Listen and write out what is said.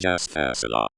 Just pass it off.